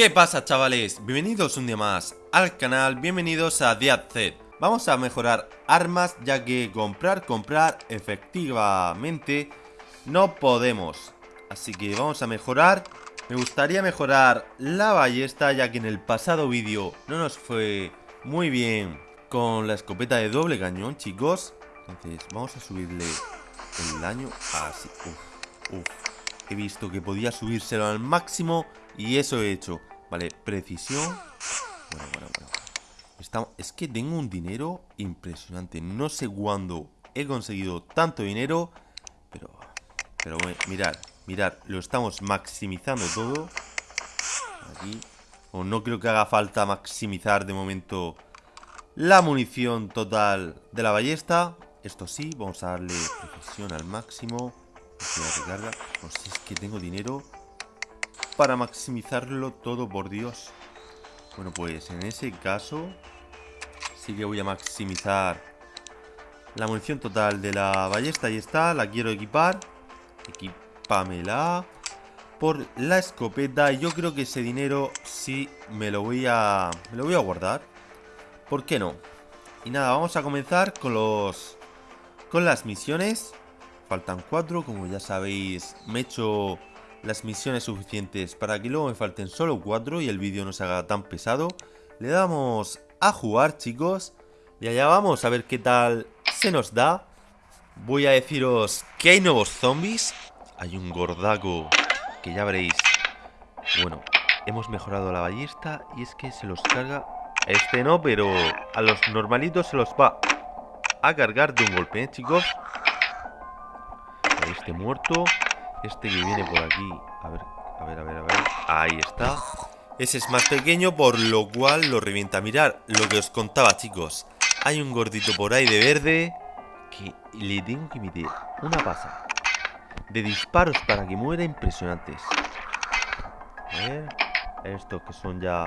¿Qué pasa chavales? Bienvenidos un día más al canal, bienvenidos a Z. Vamos a mejorar armas ya que comprar, comprar efectivamente no podemos Así que vamos a mejorar Me gustaría mejorar la ballesta ya que en el pasado vídeo no nos fue muy bien con la escopeta de doble cañón chicos Entonces vamos a subirle el daño así uf, uf. He visto que podía subírselo al máximo y eso he hecho Vale, precisión. Bueno, bueno, bueno. Es que tengo un dinero impresionante. No sé cuándo he conseguido tanto dinero Pero, pero bueno, mirad Mirad, lo estamos maximizando todo. Aquí. O no creo que haga falta maximizar de momento La munición total de la ballesta. Esto sí, vamos a darle precisión al máximo. No sé si es que tengo dinero para maximizarlo todo, por Dios. Bueno, pues en ese caso sí que voy a maximizar la munición total de la ballesta. Ahí está, la quiero equipar. Equipamela por la escopeta. Yo creo que ese dinero sí me lo voy a, me lo voy a guardar. ¿Por qué no? Y nada, vamos a comenzar con los con las misiones. Faltan cuatro, como ya sabéis, me he hecho las misiones suficientes para que luego me falten solo 4 y el vídeo no se haga tan pesado. Le damos a jugar, chicos. Y allá vamos a ver qué tal se nos da. Voy a deciros que hay nuevos zombies. Hay un gordaco que ya veréis. Bueno, hemos mejorado la ballesta y es que se los carga... Este no, pero a los normalitos se los va a cargar de un golpe, ¿eh, chicos? Este muerto. Este que viene por aquí A ver, a ver, a ver, a ver. Ahí está. Ese es más pequeño, por lo cual lo revienta. Mirar lo que os contaba, chicos. Hay un gordito por ahí de verde Que le tengo que meter una pasa De disparos para que muera impresionantes. A ver Estos que son ya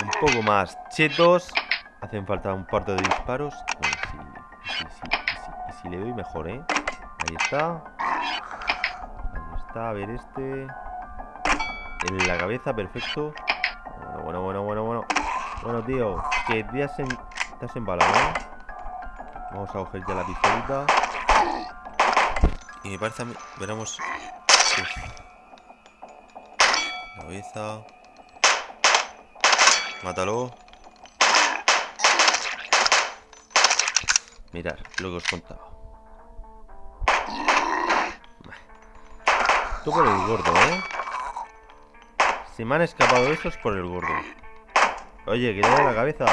un poco más chetos Hacen falta un par de disparos. Bueno, sí, sí, sí, y si le doy mejor, ¿eh? Ahí está a ver este. En la cabeza, perfecto. Bueno, bueno, bueno, bueno, bueno. tío, que te has, en... te embalado, ¿eh? Vamos a coger ya la pistolita. Y me parece a mí... Veremos... Cabeza. Mátalo. Mirad lo que os contaba. Por el gordo, ¿eh? Si me han escapado esos por el gordo. Oye, que da la cabeza.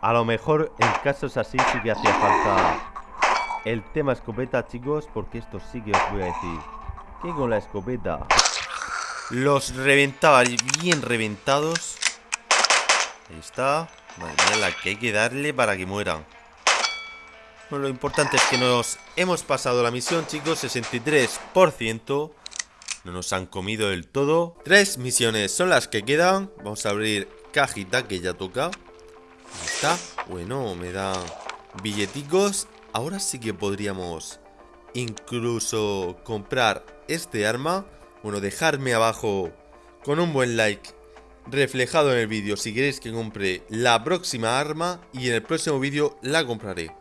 a lo mejor en casos así sí que hacía falta el tema escopeta, chicos, porque esto sí que os voy a decir. Que con la escopeta los reventaba bien reventados. Ahí está. Madre la que hay que darle para que mueran. Bueno, lo importante es que nos hemos pasado la misión, chicos. 63%. No nos han comido del todo. Tres misiones son las que quedan. Vamos a abrir cajita que ya toca. Ahí está. Bueno, me da billeticos. Ahora sí que podríamos incluso comprar este arma. Bueno, dejarme abajo con un buen like reflejado en el vídeo si queréis que compre la próxima arma y en el próximo vídeo la compraré.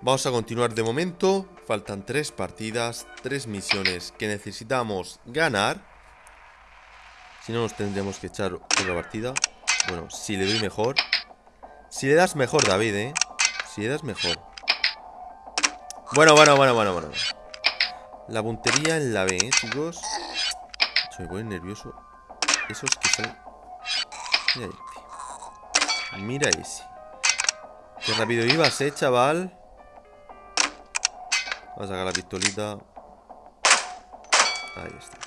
Vamos a continuar de momento, faltan tres partidas, tres misiones que necesitamos ganar. Si no nos tendremos que echar otra partida. Bueno, si le doy mejor. Si le das mejor, David, ¿eh? Si le das mejor. Bueno, bueno, bueno, bueno, bueno. La puntería en la B, ¿eh, chicos? Se me pone nervioso. Esos que salen Mira este. Mira ese. Qué rápido ibas, eh, chaval. Vamos a sacar la pistolita. Ahí está.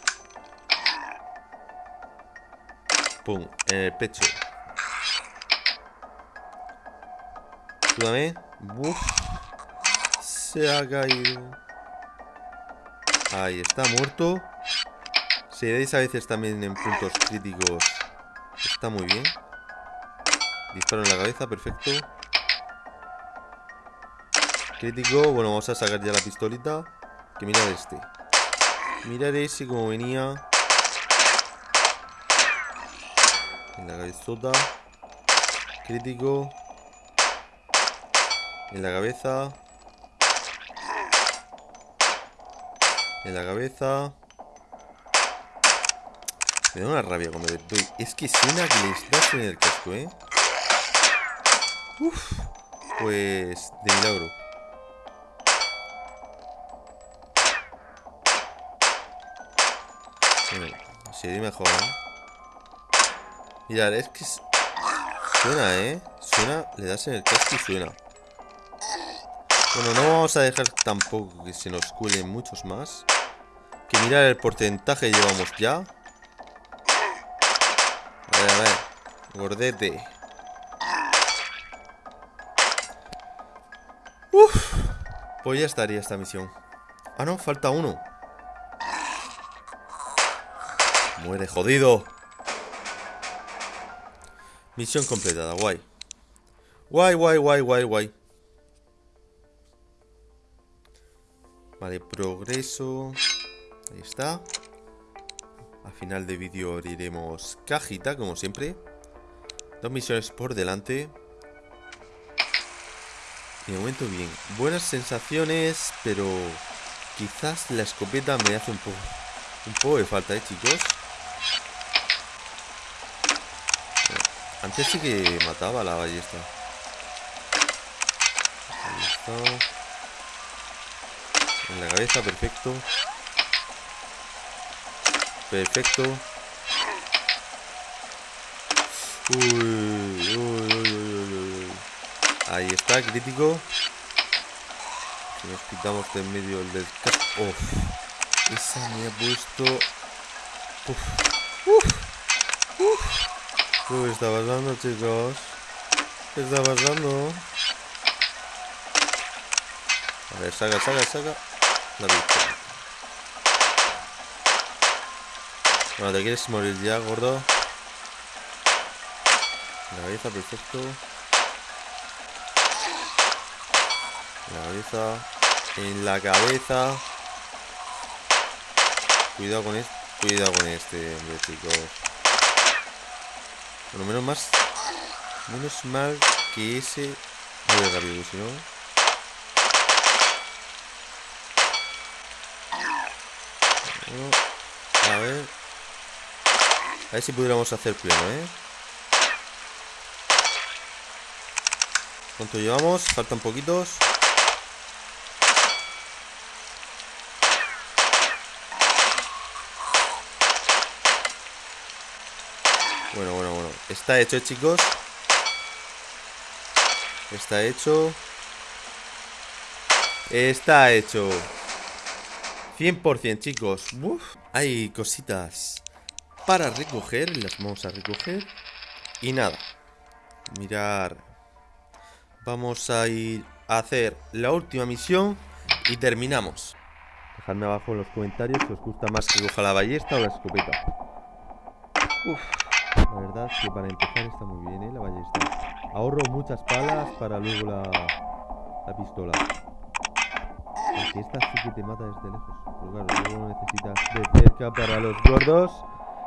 Pum, en el pecho. Ayúdame. Uf. Se ha caído. Ahí está, muerto. Si veis a veces también en puntos críticos Está muy bien. Disparo en la cabeza, perfecto. Crítico. Bueno, vamos a sacar ya la pistolita. Que mirar este. Mirar ese como venía. En la cabezota. Crítico. En la cabeza. En la cabeza. Me da una rabia cuando le doy. Es que suena que les das en el casco, ¿eh? Uf. Pues de milagro. Bueno, sería mejor, ¿eh? Mirad, es que suena, ¿eh? Suena, le das en el casco y suena. Bueno, no vamos a dejar tampoco que se nos cuelen muchos más. Que mirar el porcentaje llevamos ya. Ver, a ver. Gordete. Uf. Pues ya estaría esta misión. Ah, no, falta uno. Muere, jodido. Misión completada, guay. Guay, guay, guay, guay, guay. Vale, progreso. Ahí está. Al final de vídeo abriremos cajita, como siempre. Dos misiones por delante. Y de momento bien. Buenas sensaciones, pero quizás la escopeta me hace un poco, un poco de falta, ¿eh, chicos? Antes sí que mataba la ballesta. Ahí está. En la cabeza, perfecto. Perfecto. Uy, uy, uy, uy, uy. Ahí está, crítico. Nos quitamos de en medio el del Uf. Esa me ha puesto. Uf. Uf. Uf. ¿Qué está pasando, chicos? ¿Qué está pasando? A ver, saca, saca, saca. La victoria. Bueno, te quieres morir ya, gordo. La cabeza, perfecto. La cabeza. En la cabeza. Cuidado con este. Cuidado con este, hombre, chicos. Bueno, menos más. Menos mal que ese. Ver, rápido, si no. Bueno. A ver si pudiéramos hacer pleno, ¿eh? ¿Cuánto llevamos? Faltan poquitos. Bueno, bueno, bueno. Está hecho, chicos. Está hecho. Está hecho. 100%, chicos. Uf. Hay cositas para recoger. Las vamos a recoger. Y nada. Mirar. Vamos a ir a hacer la última misión. Y terminamos. Dejadme abajo en los comentarios si os gusta más que coja la ballesta o la escopeta. Uf. La verdad es que para empezar está muy bien, ¿eh? La ballesta. Ahorro muchas palas para luego la, la pistola. Porque esta sí que te mata desde lejos. Pero claro, luego necesitas de cerca para los gordos.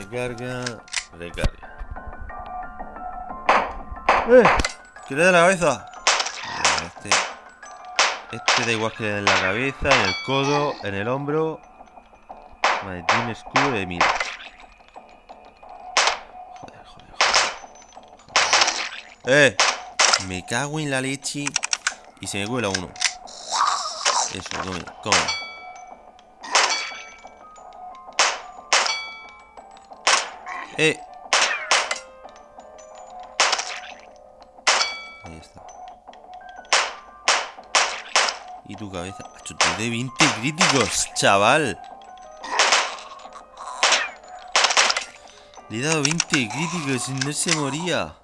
Recarga, recarga. ¡Eh! ¿Qué le da la cabeza? Este, este da igual que le da en la cabeza, en el codo, en el hombro. Vale, tiene un escudo de mira. Joder, joder, joder. ¡Eh! Me cago en la leche. Y se me cuela uno. Eso, come, come. Eh. Ahí está. Y tu cabeza. Acho, de 20 críticos, chaval. Le he dado 20 críticos y no se moría.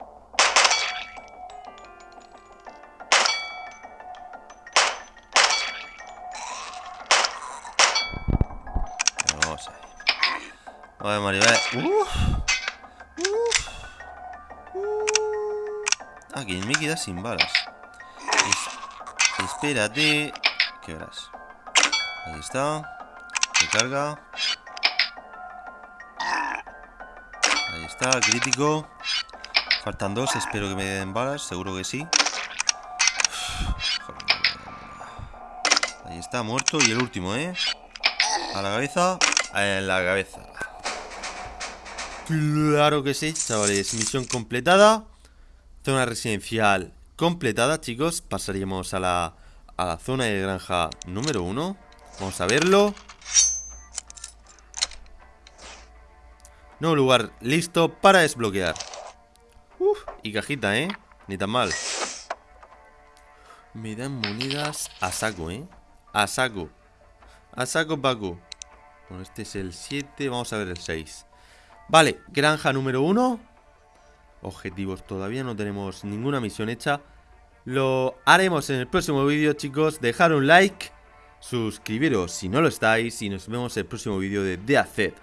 Vamos a ver. Vale. Uf. Uf. Ah, que me queda sin balas. Es- Espérate. ¿Qué verás? Ahí está. Recarga. Ahí está, crítico. Faltan dos, espero que me den balas, seguro que sí. Ahí está, muerto. Y el último, ¿eh? A la cabeza. En la cabeza. Claro que sí, chavales. Misión completada. Zona residencial completada, chicos. Pasaríamos a la, a la zona de granja número uno. Vamos a verlo. Nuevo lugar listo para desbloquear. Uf, y cajita, ¿eh? Ni tan mal. Me dan monedas a saco, ¿eh? A saco. A saco, Paco. Bueno, este es el 7. Vamos a ver el 6. Vale, granja número 1. Objetivos, todavía no tenemos ninguna misión hecha. Lo haremos en el próximo vídeo, chicos. Dejar un like, suscribiros si no lo estáis y nos vemos en el próximo vídeo de The.